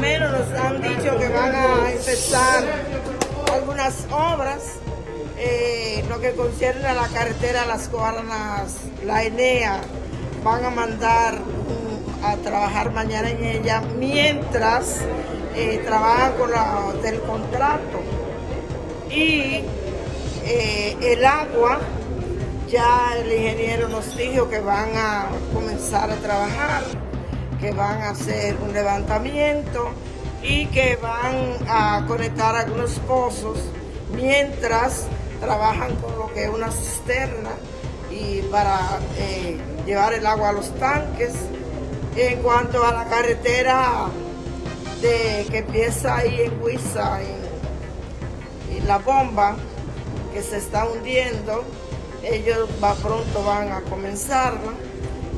menos nos han dicho que van a empezar algunas obras, eh, lo que concierne a la carretera Las Guaranas, la ENEA, van a mandar a trabajar mañana en ella, mientras eh, trabajan con la del contrato. Y eh, el agua, ya el ingeniero nos dijo que van a comenzar a trabajar, que van a hacer un levantamiento y que van a conectar algunos pozos mientras trabajan con lo que es una cisterna y para eh, llevar el agua a los tanques. En cuanto a la carretera de, que empieza ahí en Huiza, y la bomba que se está hundiendo, ellos va, pronto van a comenzarla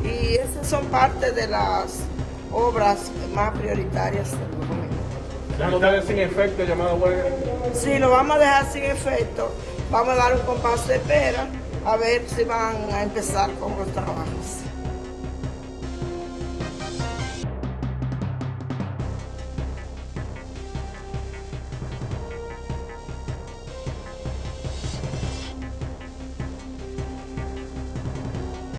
y esas son parte de las obras más prioritarias del documento. ¿Vamos a dejar sin efecto llamada huelga? Sí, lo vamos a dejar sin efecto. Vamos a dar un compás de espera a ver si van a empezar con los trabajos.